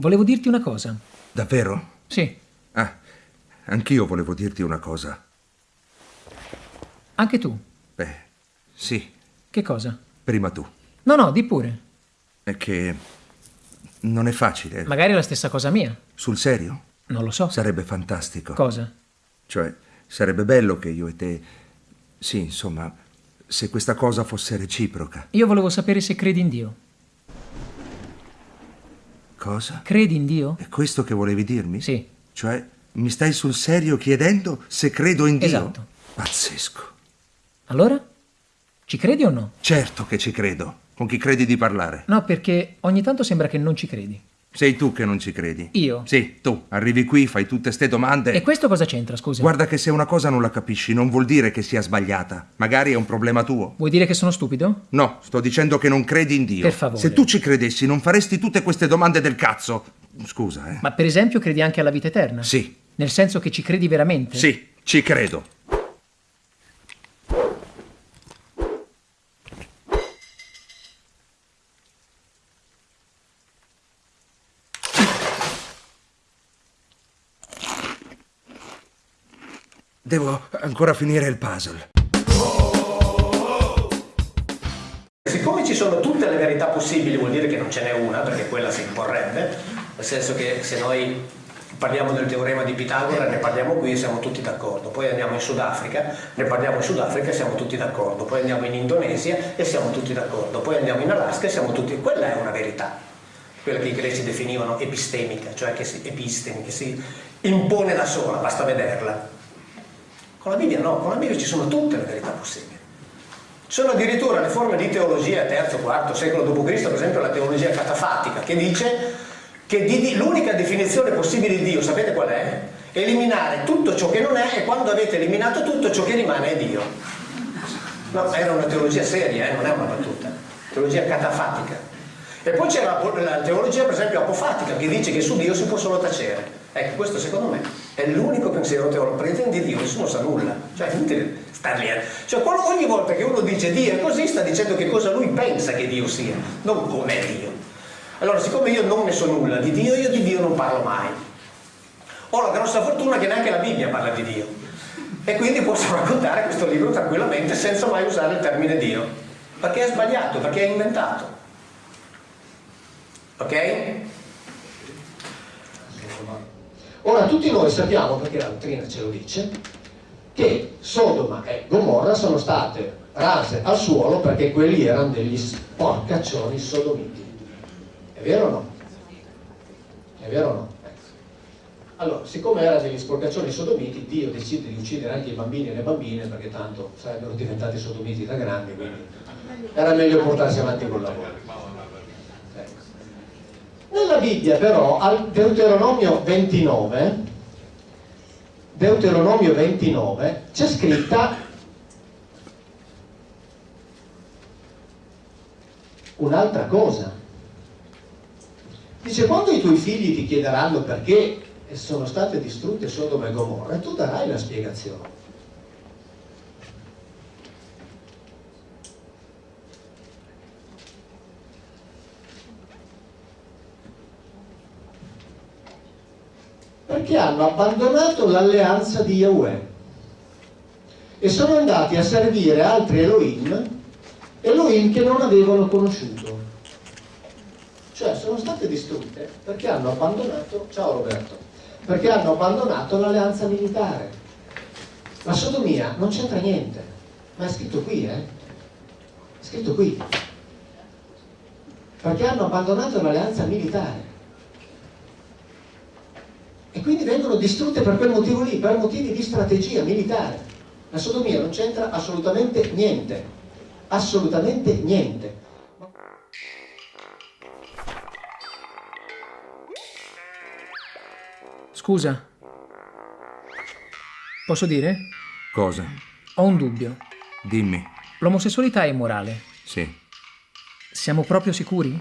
Volevo dirti una cosa. Davvero? Sì. Ah, anch'io volevo dirti una cosa. Anche tu. Beh, sì. Che cosa? Prima tu. No, no, di pure. È che non è facile. Magari è la stessa cosa mia. Sul serio? Non lo so. Sarebbe fantastico. Cosa? Cioè, sarebbe bello che io e te... Sì, insomma, se questa cosa fosse reciproca. Io volevo sapere se credi in Dio. Cosa? Credi in Dio? È questo che volevi dirmi? Sì. Cioè, mi stai sul serio chiedendo se credo in Dio? Esatto. Pazzesco. Allora? Ci credi o no? Certo che ci credo. Con chi credi di parlare? No, perché ogni tanto sembra che non ci credi. Sei tu che non ci credi. Io? Sì, tu. Arrivi qui, fai tutte ste domande. E questo cosa c'entra, scusa? Guarda che se una cosa non la capisci non vuol dire che sia sbagliata. Magari è un problema tuo. Vuoi dire che sono stupido? No, sto dicendo che non credi in Dio. Per favore. Se tu ci credessi non faresti tutte queste domande del cazzo. Scusa, eh. Ma per esempio credi anche alla vita eterna? Sì. Nel senso che ci credi veramente? Sì, ci credo. Devo ancora finire il puzzle. Siccome ci sono tutte le verità possibili, vuol dire che non ce n'è una, perché quella si imporrebbe, nel senso che se noi parliamo del teorema di Pitagora, ne parliamo qui e siamo tutti d'accordo, poi andiamo in Sudafrica, ne parliamo in Sudafrica e siamo tutti d'accordo, poi andiamo in Indonesia e siamo tutti d'accordo, poi andiamo in Alaska e siamo tutti... Quella è una verità, quella che i greci definivano epistemica, cioè che si, epistemi, che si impone da sola, basta vederla. Con la Bibbia no, con la Bibbia ci sono tutte le verità possibili. Ci sono addirittura le forme di teologia terzo, quarto secolo d.C., per esempio la teologia catafatica, che dice che di, l'unica definizione possibile di Dio, sapete qual è? Eliminare tutto ciò che non è e quando avete eliminato tutto ciò che rimane è Dio. No, era una teologia seria, eh, non è una battuta. Teologia catafatica. E poi c'è la, la teologia, per esempio, apofatica, che dice che su Dio si può solo tacere. Ecco, questo secondo me è l'unico pensiero teologico, perché di Dio nessuno sa nulla, cioè è inutile star lì. Cioè quando, ogni volta che uno dice Dio è così, sta dicendo che cosa lui pensa che Dio sia, non com'è Dio. Allora, siccome io non ne so nulla di Dio, io di Dio non parlo mai. Ho la grossa fortuna che neanche la Bibbia parla di Dio. E quindi posso raccontare questo libro tranquillamente senza mai usare il termine Dio. Perché è sbagliato, perché è inventato. Ok? Ora tutti noi sappiamo, perché la dottrina ce lo dice, che Sodoma e Gomorra sono state rase al suolo perché quelli erano degli sporcaccioni sodomiti. È vero o no? È vero o no? Allora, siccome erano degli sporcaccioni sodomiti, Dio decide di uccidere anche i bambini e le bambine perché tanto sarebbero diventati sodomiti da grandi, quindi era meglio portarsi avanti col lavoro. Bibbia però, al Deuteronomio 29, Deuteronomio 29, c'è scritta un'altra cosa. Dice, quando i tuoi figli ti chiederanno perché sono state distrutte Sodoma e Gomorra, tu darai la spiegazione. Perché hanno abbandonato l'alleanza di Yahweh e sono andati a servire altri Elohim, Elohim che non avevano conosciuto. Cioè sono state distrutte perché hanno abbandonato, ciao Roberto, perché hanno abbandonato l'alleanza militare. La sodomia non c'entra niente, ma è scritto qui, eh? È scritto qui. Perché hanno abbandonato l'alleanza militare vengono distrutte per quel motivo lì, per motivi di strategia militare. La sodomia non c'entra assolutamente niente, assolutamente niente. Scusa, posso dire? Cosa? Ho un dubbio. Dimmi. L'omosessualità è immorale. Sì. Siamo proprio sicuri?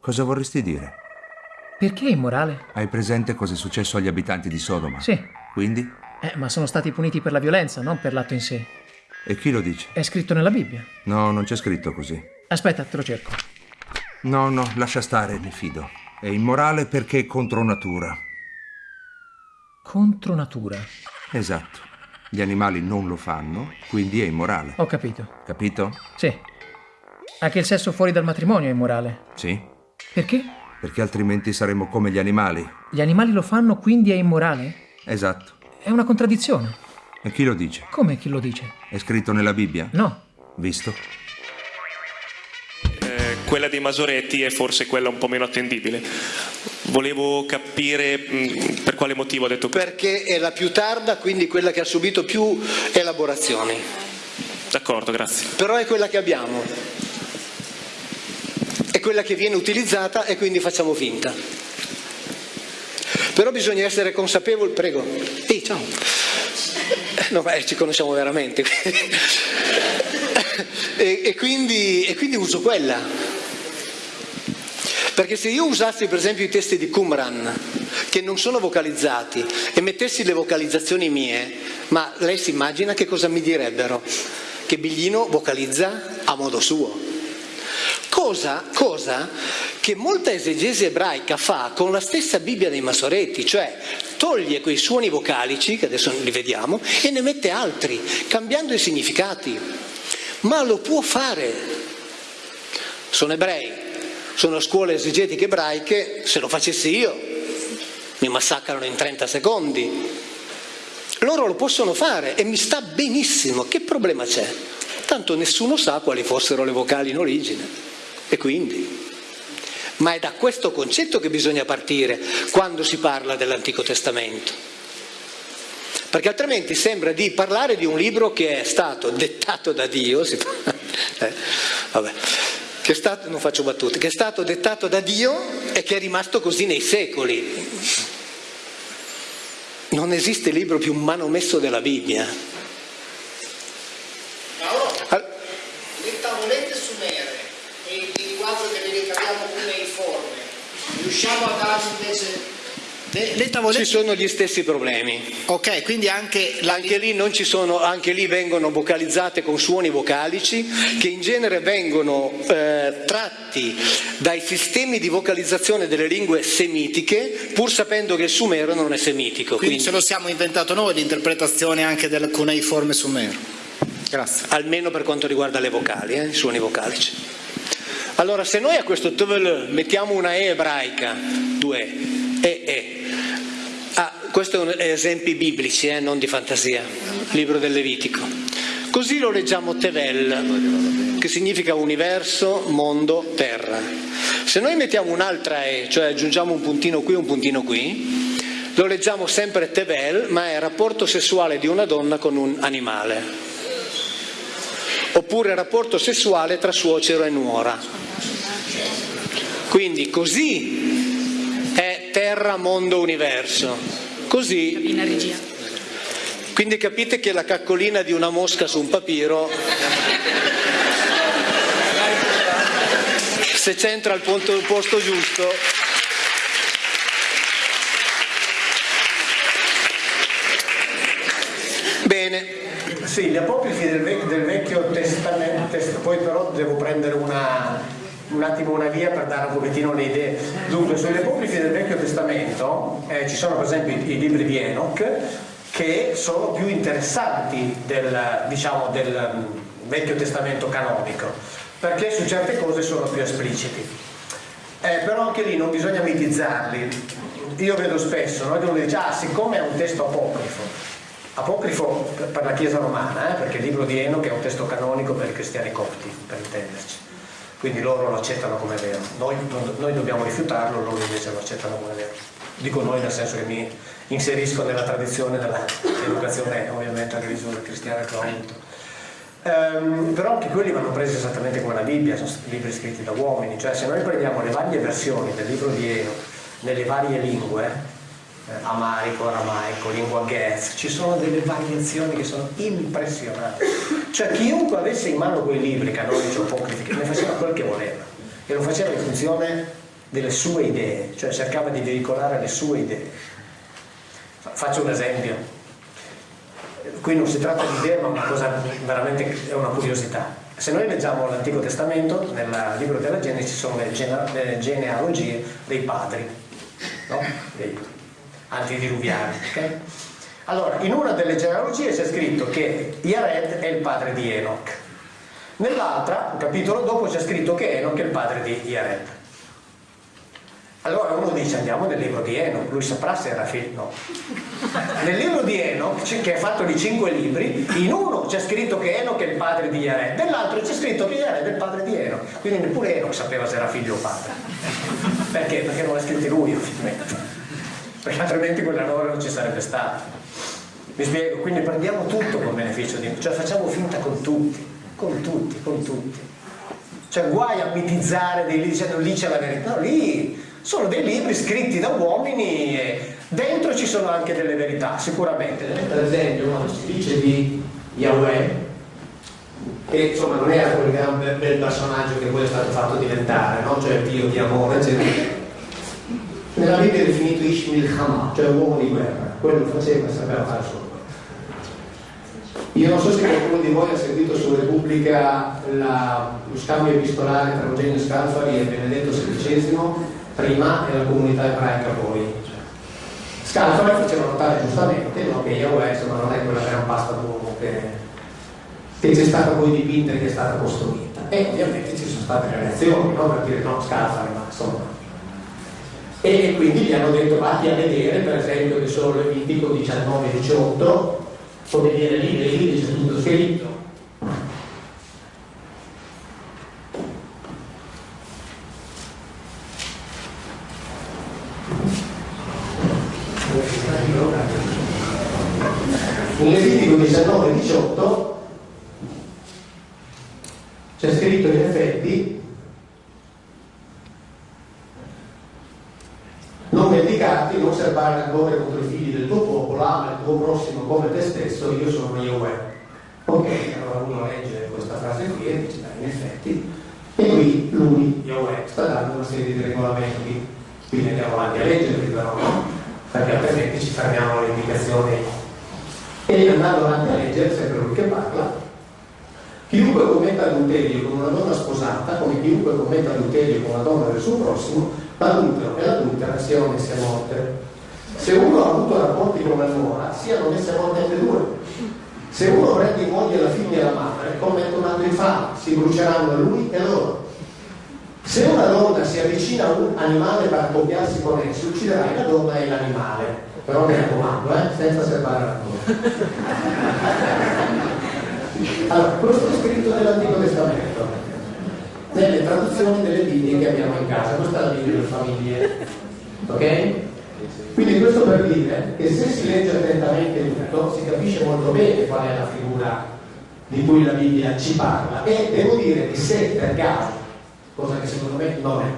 Cosa vorresti dire? Perché è immorale? Hai presente cosa è successo agli abitanti di Sodoma? Sì. Quindi? Eh, ma sono stati puniti per la violenza, non per l'atto in sé. E chi lo dice? È scritto nella Bibbia. No, non c'è scritto così. Aspetta, te lo cerco. No, no, lascia stare, mi fido. È immorale perché è contro natura. Contro natura. Esatto. Gli animali non lo fanno, quindi è immorale. Ho capito. Capito? Sì. Anche il sesso fuori dal matrimonio è immorale. Sì. Perché? Perché altrimenti saremmo come gli animali. Gli animali lo fanno, quindi è immorale? Esatto. È una contraddizione. E chi lo dice? Come chi lo dice? È scritto nella Bibbia? No. Visto? Eh, quella dei Masoretti è forse quella un po' meno attendibile. Volevo capire mh, per quale motivo ha detto questo. Perché è la più tarda, quindi quella che ha subito più elaborazioni. D'accordo, grazie. Però è quella che abbiamo. È quella che viene utilizzata e quindi facciamo finta. Però bisogna essere consapevoli, prego. Ehi, ciao. No, ma ci conosciamo veramente. e, e, quindi, e quindi uso quella. Perché se io usassi per esempio i testi di Qumran, che non sono vocalizzati, e mettessi le vocalizzazioni mie, ma lei si immagina che cosa mi direbbero? Che Biglino vocalizza a modo suo. Cosa, cosa che molta esegesi ebraica fa con la stessa Bibbia dei Masoretti, cioè toglie quei suoni vocalici, che adesso li vediamo, e ne mette altri, cambiando i significati. Ma lo può fare. Sono ebrei, sono scuole esegetiche ebraiche, se lo facessi io mi massacrano in 30 secondi. Loro lo possono fare e mi sta benissimo, che problema c'è? Tanto nessuno sa quali fossero le vocali in origine. E quindi? Ma è da questo concetto che bisogna partire quando si parla dell'Antico Testamento. Perché altrimenti sembra di parlare di un libro che è stato dettato da Dio, si... eh, vabbè, che è stato, non faccio battute, che è stato dettato da Dio e che è rimasto così nei secoli. Non esiste libro più manomesso della Bibbia. Paolo, le tavolette sumere e il linguaggio che ne ricaviamo cuneiforme, riusciamo a darci invece... Le, le tavolette... Ci sono gli stessi problemi. Ok, quindi anche... La... Anche lì, non ci sono, anche lì vengono vocalizzate con suoni vocalici che in genere vengono eh, tratti dai sistemi di vocalizzazione delle lingue semitiche pur sapendo che il sumero non è semitico. Quindi, quindi... ce lo siamo inventato noi l'interpretazione anche del cuneiforme sumero. Grazie. Almeno per quanto riguarda le vocali, eh, i suoni vocalici. Allora, se noi a questo tv mettiamo una E ebraica, due E, E, ah, questi sono esempi biblici, eh, non di fantasia, libro del Levitico. Così lo leggiamo Tevel, che significa universo, mondo, terra. Se noi mettiamo un'altra E, cioè aggiungiamo un puntino qui, un puntino qui, lo leggiamo sempre Tevel, ma è il rapporto sessuale di una donna con un animale oppure rapporto sessuale tra suocero e nuora. Quindi così è terra, mondo, universo. Così. Quindi capite che la caccolina di una mosca su un papiro, se c'entra al posto giusto, Bene, sì, gli apocrifi del, vec del Vecchio Testamento, poi però devo prendere una, un attimo una via per dare un pochettino le idee. Dunque, sugli apocrifi del Vecchio Testamento eh, ci sono per esempio i, i, libri di Enoch che sono più interessanti del, diciamo, del um, Vecchio Testamento canonico, perché su certe cose sono più espliciti. Eh, però anche lì non bisogna mitizzarli. Io vedo spesso no, uno dice, ah, siccome è un testo apocrifo, apocrifo per la Chiesa romana, eh, perché il libro di Enoch è un testo canonico per i cristiani copti, per intenderci. Quindi loro lo accettano come vero. Noi, noi dobbiamo rifiutarlo, loro invece lo accettano come vero. Dico noi nel senso che mi inserisco nella tradizione dell'educazione ovviamente religiosa cristiana che ho avuto. Um, però anche quelli vanno presi esattamente come la Bibbia, sono libri scritti da uomini, cioè se noi prendiamo le varie versioni del libro di Enoch nelle varie lingue, amarico, aramaico, lingua ghez, ci sono delle variazioni che sono impressionanti. Cioè chiunque avesse in mano quei libri canonici o apocrifi ne faceva quel che voleva e lo faceva in funzione delle sue idee, cioè cercava di veicolare le sue idee. Faccio un esempio. qui non si tratta di idee ma una cosa veramente è una curiosità. Se noi leggiamo l'Antico Testamento, nel libro della Genesi ci sono le, gene- le genealogie dei padri, no? dei antidiluviani. Okay? Allora, in una delle genealogie c'è scritto che Yared è il padre di Enoch. Nell'altra, un capitolo dopo, c'è scritto che Enoch è il padre di Yared. Allora uno dice andiamo nel libro di Enoch, lui saprà se era figlio. No. Nel libro di Enoch, che è fatto di cinque libri, in uno c'è scritto che Enoch è il padre di Yared, nell'altro c'è scritto che Yared è il padre di Enoch. Quindi neppure Enoch sapeva se era figlio o padre. Perché? Perché non l'ha scritto lui, ovviamente. Perché altrimenti norma non ci sarebbe stata. Mi spiego, quindi prendiamo tutto con beneficio di cioè facciamo finta con tutti, con tutti, con tutti. Cioè guai a mitizzare dei libri dicendo lì c'è la verità, no, lì sono dei libri scritti da uomini e dentro ci sono anche delle verità, sicuramente. Per esempio, quando si dice di Yahweh, che insomma non era quel gran bel personaggio che poi è stato fatto diventare, no? cioè Dio di amore, eccetera. Nella Bibbia è definito Ishmael Hama, cioè uomo di guerra, quello faceva e sapeva fare solo. Io non so se qualcuno di voi ha sentito su Repubblica la, lo scambio epistolare tra Eugenio Scalfari e Benedetto XVI prima e la comunità ebraica poi. Scalfari faceva notare giustamente no, che Yahweh insomma, non è quella gran pasta d'uomo che, che c'è stata poi dipinta e che è stata costruita. E ovviamente ci sono state le reazioni no, per dire no, Scalfari, ma insomma. E quindi gli hanno detto vatti a vedere, per esempio, che sono Levitico 19 e 18, come dire lì, lì c'è tutto scritto. In Levitico 19 e 18 c'è scritto in effetti non vendicarti, non serbare rancore contro i figli del tuo popolo, ama il tuo prossimo come te stesso, io sono Yahweh. Ok, allora uno legge questa frase qui e dice, in effetti, e qui lui, Yahweh, sta dando una serie di regolamenti, quindi andiamo avanti a leggerli però, no? Perché altrimenti ci fermiamo alle indicazioni. E andando avanti a leggere, sempre lui che parla, chiunque commetta adulterio con una donna sposata, come chiunque commetta adulterio con una donna del suo prossimo, l'adultero e l'adultera siano messe a morte. Se uno ha avuto rapporti con la nuora, siano messe a morte le due. Se uno prende in moglie la figlia e la madre, commette un atto infame, si bruceranno lui e loro. Se una donna si avvicina a un animale per accoppiarsi con esso, ucciderai la donna e l'animale. Però mi raccomando, eh, senza serbare la Allora, questo è scritto nell'Antico Testamento nelle traduzioni delle Bibbie che abbiamo in casa, questa è la Bibbia delle famiglie, ok? Quindi questo per dire che se si legge attentamente tutto si capisce molto bene qual è la figura di cui la Bibbia ci parla e devo dire che se per caso, cosa che secondo me non è,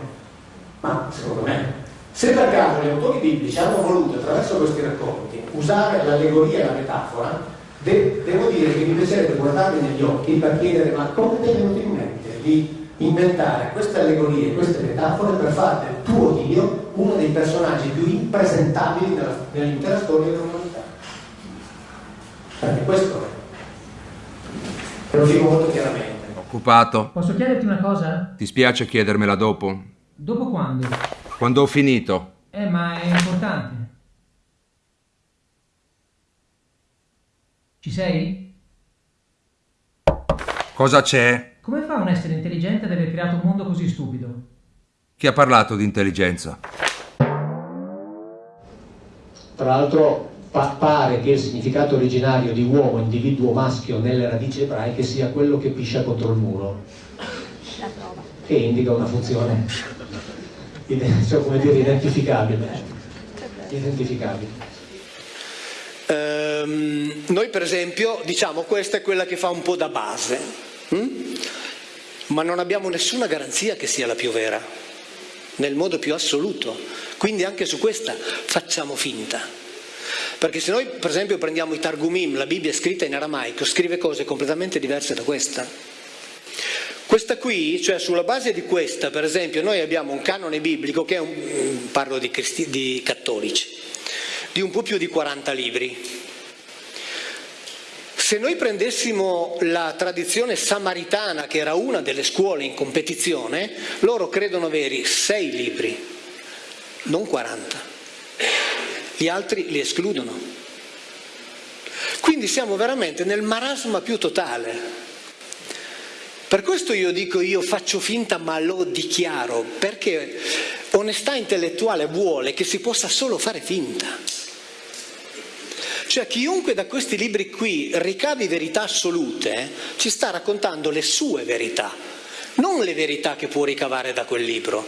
ma secondo me, se per caso gli autori biblici hanno voluto attraverso questi racconti usare l'allegoria e la metafora, de- devo dire che mi piacerebbe guardarli negli occhi per chiedere ma come ti è venuto in mente di inventare queste allegorie, queste metafore per fare del tuo Dio uno dei personaggi più impresentabili dell'intera storia dell'umanità. Perché questo è. Lo dico molto chiaramente. Occupato. Posso chiederti una cosa? Ti spiace chiedermela dopo? Dopo quando? Quando ho finito. Eh, ma è importante. Ci sei? Cosa c'è? Come fa un essere intelligente ad aver creato un mondo così stupido? Chi ha parlato di intelligenza? Tra l'altro pa- pare che il significato originario di uomo, individuo maschio nelle radici ebraiche sia quello che piscia contro il muro. Che indica una funzione, cioè, come dire, identificabile. Identificabile. Ehm, noi per esempio diciamo questa è quella che fa un po' da base, hm? ma non abbiamo nessuna garanzia che sia la più vera, nel modo più assoluto. Quindi anche su questa facciamo finta. Perché se noi per esempio prendiamo i Targumim, la Bibbia scritta in aramaico, scrive cose completamente diverse da questa. Questa qui, cioè sulla base di questa, per esempio, noi abbiamo un canone biblico che è un, parlo di, cristi- di cattolici, di un po' più di 40 libri. Se noi prendessimo la tradizione samaritana, che era una delle scuole in competizione, loro credono avere sei libri, non 40. Gli altri li escludono. Quindi siamo veramente nel marasma più totale. Per questo io dico io faccio finta ma lo dichiaro, perché onestà intellettuale vuole che si possa solo fare finta. Cioè chiunque da questi libri qui ricavi verità assolute ci sta raccontando le sue verità, non le verità che può ricavare da quel libro.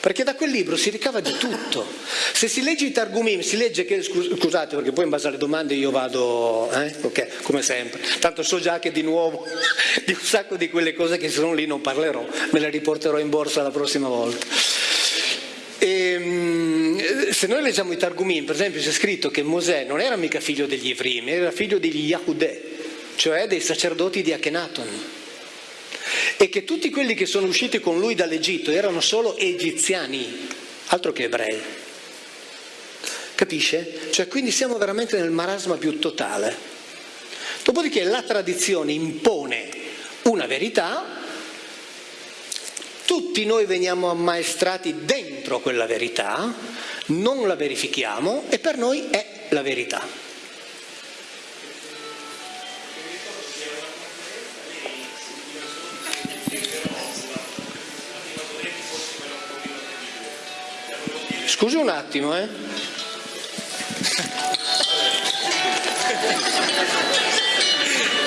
Perché da quel libro si ricava di tutto. Se si legge i Targumim, si legge che, scusate perché poi in base alle domande io vado, eh? ok, come sempre. Tanto so già che di nuovo di un sacco di quelle cose che sono lì non parlerò, me le riporterò in borsa la prossima volta. Ehm, se noi leggiamo i Targumim, per esempio, c'è scritto che Mosè non era mica figlio degli Ivrim, era figlio degli Yahudè, cioè dei sacerdoti di Akhenaton. E che tutti quelli che sono usciti con lui dall'Egitto erano solo egiziani, altro che ebrei. Capisce? Cioè, quindi siamo veramente nel marasma più totale. Dopodiché la tradizione impone una verità tutti noi veniamo ammaestrati dentro quella verità, non la verifichiamo e per noi è la verità. Scusi un attimo, eh.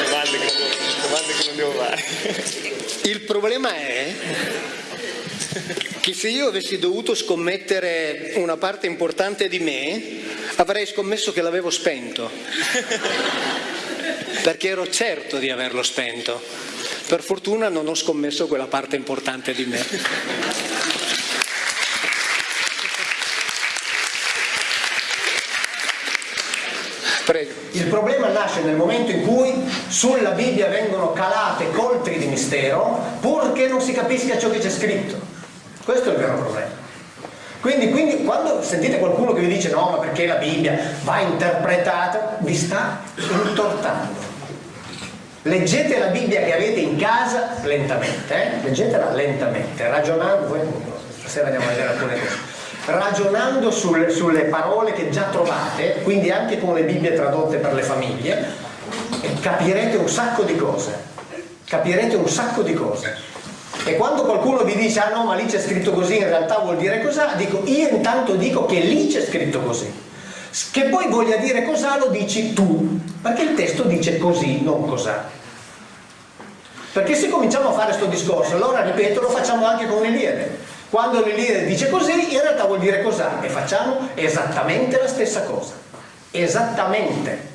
Domande che, non devo fare. Il problema è che se io avessi dovuto scommettere una parte importante di me, avrei scommesso che l'avevo spento, perché ero certo di averlo spento. Per fortuna non ho scommesso quella parte importante di me. Prego. Il problema nasce nel momento in cui sulla Bibbia vengono calate coltri di mistero purché non si capisca ciò che c'è scritto. Questo è il vero problema. Quindi, quindi, quando sentite qualcuno che vi dice no, ma perché la Bibbia va interpretata, vi sta intortando. Leggete la Bibbia che avete in casa lentamente, eh? leggetela lentamente, ragionando, poi stasera andiamo a vedere alcune cose ragionando sul, sulle parole che già trovate, quindi anche con le Bibbie tradotte per le famiglie, capirete un sacco di cose. Capirete un sacco di cose. E quando qualcuno vi dice, ah no, ma lì c'è scritto così, in realtà vuol dire cos'ha, dico, io intanto dico che lì c'è scritto così. Che poi voglia dire cos'ha lo dici tu, perché il testo dice così, non cos'ha. Perché se cominciamo a fare questo discorso, allora ripeto, lo facciamo anche con l'Iliade. Quando l'Iliade dice così, in realtà vuol dire cos'ha e facciamo esattamente la stessa cosa. Esattamente.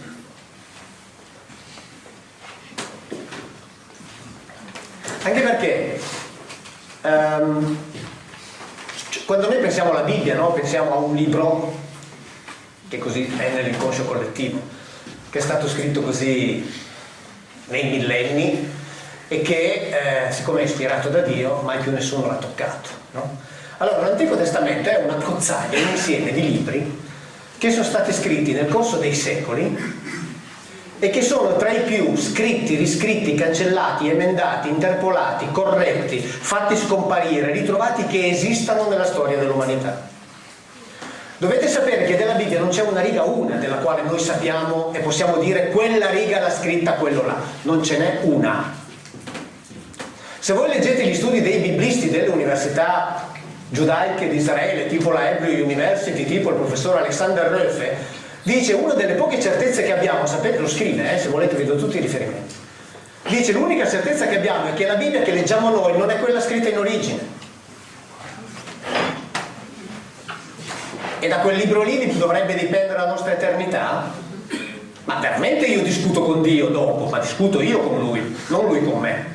Anche perché um, quando noi pensiamo alla Bibbia, no? pensiamo a un libro che così è nell'inconscio collettivo, che è stato scritto così nei millenni e che eh, siccome è ispirato da Dio mai più nessuno l'ha toccato. No? Allora, l'Antico Testamento è una cozzaglia, un insieme di libri che sono stati scritti nel corso dei secoli e che sono tra i più scritti, riscritti, cancellati, emendati, interpolati, corretti, fatti scomparire, ritrovati che esistano nella storia dell'umanità. Dovete sapere che della Bibbia non c'è una riga una della quale noi sappiamo e possiamo dire quella riga l'ha scritta quello là, non ce n'è una. Se voi leggete gli studi dei biblisti delle università giudaiche di Israele, tipo la Hebrew University, tipo il professor Alexander Röfe, dice una delle poche certezze che abbiamo, sapete, lo scrive, eh, se volete vi do tutti i riferimenti, dice l'unica certezza che abbiamo è che la Bibbia che leggiamo noi non è quella scritta in origine. E da quel libro lì dovrebbe dipendere la nostra eternità? Ma veramente io discuto con Dio dopo, ma discuto io con Lui, non Lui con me.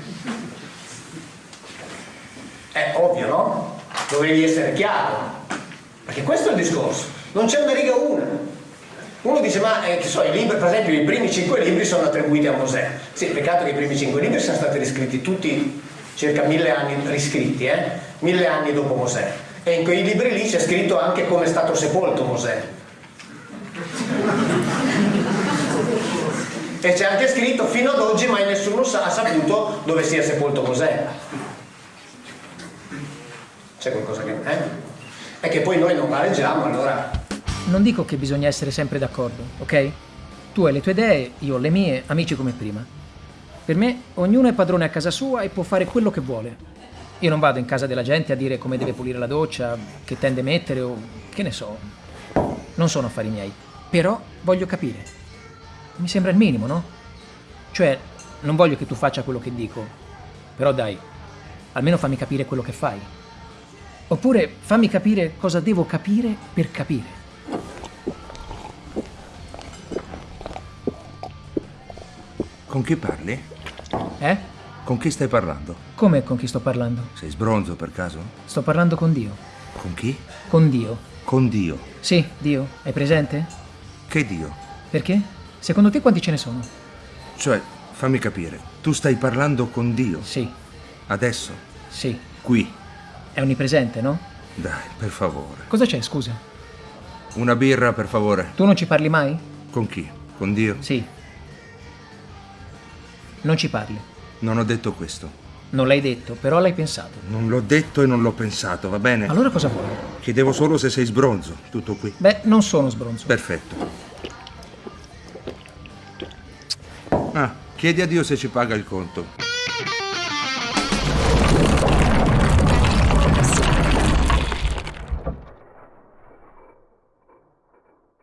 È ovvio, no? Dovevi essere chiaro. Perché questo è il discorso. Non c'è una riga una. Uno dice, ma eh, so, libri, per esempio i primi cinque libri sono attribuiti a Mosè. Sì, peccato che i primi cinque libri siano stati riscritti tutti circa mille anni riscritti, eh? mille anni dopo Mosè. E in quei libri lì c'è scritto anche come è stato sepolto Mosè. E c'è anche scritto fino ad oggi mai nessuno sa- ha saputo dove sia sepolto Mosè. C'è qualcosa che... Eh? È che poi noi non la leggiamo, allora... Non dico che bisogna essere sempre d'accordo, ok? Tu hai le tue idee, io ho le mie, amici come prima. Per me, ognuno è padrone a casa sua e può fare quello che vuole. Io non vado in casa della gente a dire come deve pulire la doccia, che tende mettere o che ne so. Non sono affari miei. Però voglio capire. Mi sembra il minimo, no? Cioè, non voglio che tu faccia quello che dico. Però dai, almeno fammi capire quello che fai. Oppure fammi capire cosa devo capire per capire. Con chi parli? Eh? Con chi stai parlando? Come con chi sto parlando? Sei sbronzo per caso? Sto parlando con Dio. Con chi? Con Dio. Con Dio. Sì, Dio. Hai presente? Che Dio? Perché? Secondo te quanti ce ne sono? Cioè, fammi capire, tu stai parlando con Dio? Sì, Adesso? sì. Qui? È onnipresente, no? Dai, per favore. Cosa c'è, scusa? Una birra, per favore. Tu non ci parli mai? Con chi? Con Dio? Sì. Non ci parli. Non ho detto questo. Non l'hai detto, però l'hai pensato. Non l'ho detto e non l'ho pensato, va bene? Allora cosa vuoi? Chiedevo solo se sei sbronzo. Tutto qui. Beh, non sono sbronzo. Perfetto. Ah, chiedi a Dio se ci paga il conto.